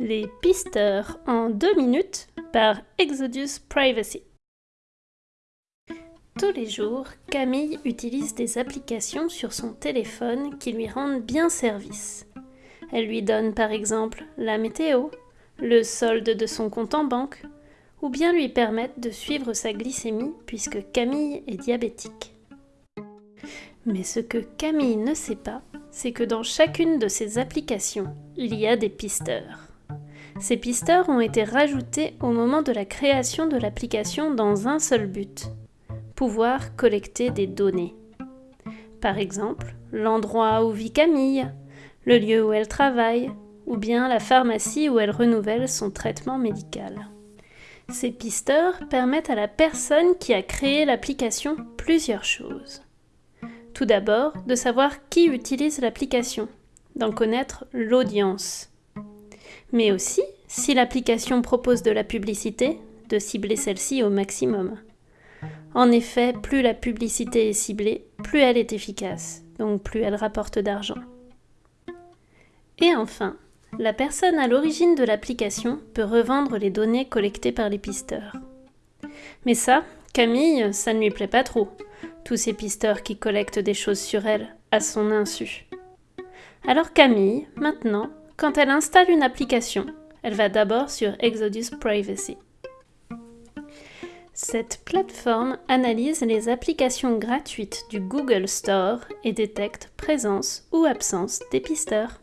Les pisteurs en deux minutes par Exodus Privacy. Tous les jours, Camille utilise des applications sur son téléphone qui lui rendent bien service. Elle lui donne par exemple la météo, le solde de son compte en banque, ou bien lui permettent de suivre sa glycémie puisque Camille est diabétique. Mais ce que Camille ne sait pas, c'est que dans chacune de ces applications, il y a des pisteurs. Ces pisteurs ont été rajoutés au moment de la création de l'application dans un seul but, pouvoir collecter des données. Par exemple, l'endroit où vit Camille, le lieu où elle travaille, ou bien la pharmacie où elle renouvelle son traitement médical. Ces pisteurs permettent à la personne qui a créé l'application plusieurs choses. Tout d'abord, de savoir qui utilise l'application, d'en connaître l'audience. Mais aussi, si l'application propose de la publicité, de cibler celle-ci au maximum. En effet, plus la publicité est ciblée, plus elle est efficace, donc plus elle rapporte d'argent. Et enfin, la personne à l'origine de l'application peut revendre les données collectées par les pisteurs. Mais ça, Camille, ça ne lui plaît pas trop, tous ces pisteurs qui collectent des choses sur elle, à son insu. Alors Camille, maintenant, quand elle installe une application, elle va d'abord sur Exodus Privacy. Cette plateforme analyse les applications gratuites du Google Store et détecte présence ou absence des pisteurs.